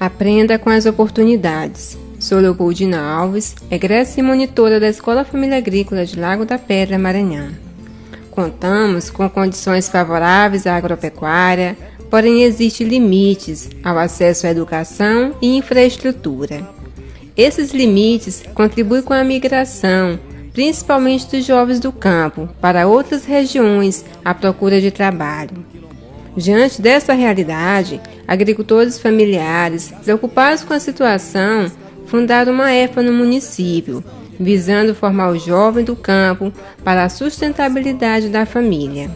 Aprenda com as oportunidades. Sou Leopoldina Alves, egressa e monitora da Escola Família Agrícola de Lago da Pedra, Maranhão. Contamos com condições favoráveis à agropecuária, porém existem limites ao acesso à educação e infraestrutura. Esses limites contribuem com a migração, principalmente dos jovens do campo, para outras regiões à procura de trabalho. Diante dessa realidade, agricultores familiares, preocupados com a situação, fundaram uma EFA no município, visando formar o jovem do campo para a sustentabilidade da família.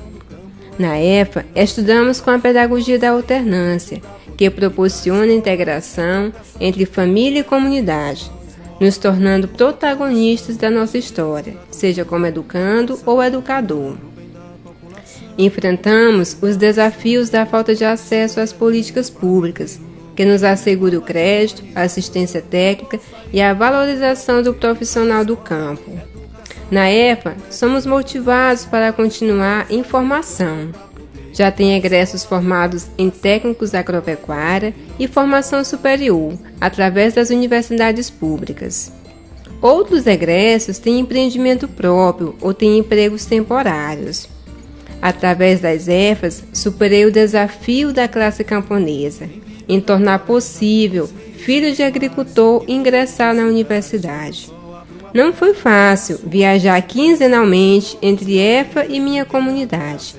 Na EFA, estudamos com a pedagogia da alternância, que proporciona integração entre família e comunidade, nos tornando protagonistas da nossa história, seja como educando ou educador. Enfrentamos os desafios da falta de acesso às políticas públicas, que nos assegure o crédito, a assistência técnica e a valorização do profissional do campo. Na EFA, somos motivados para continuar em formação. Já tem egressos formados em técnicos agropecuária e formação superior, através das universidades públicas. Outros egressos têm empreendimento próprio ou têm empregos temporários. Através das EFAs, superei o desafio da classe camponesa em tornar possível filho de agricultor ingressar na universidade. Não foi fácil viajar quinzenalmente entre EFA e minha comunidade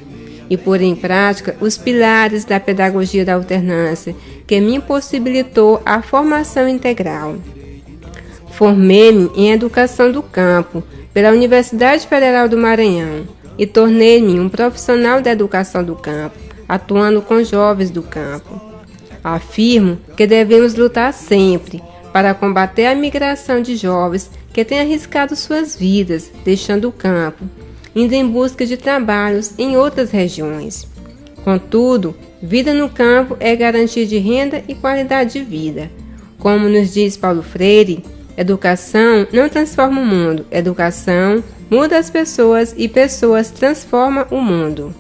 e pôr em prática os pilares da pedagogia da alternância que me possibilitou a formação integral. Formei-me em educação do campo pela Universidade Federal do Maranhão e tornei-me um profissional da educação do campo, atuando com jovens do campo. Afirmo que devemos lutar sempre para combater a migração de jovens que têm arriscado suas vidas, deixando o campo, indo em busca de trabalhos em outras regiões. Contudo, vida no campo é garantia de renda e qualidade de vida. Como nos diz Paulo Freire, educação não transforma o mundo, educação muda as pessoas e pessoas transformam o mundo.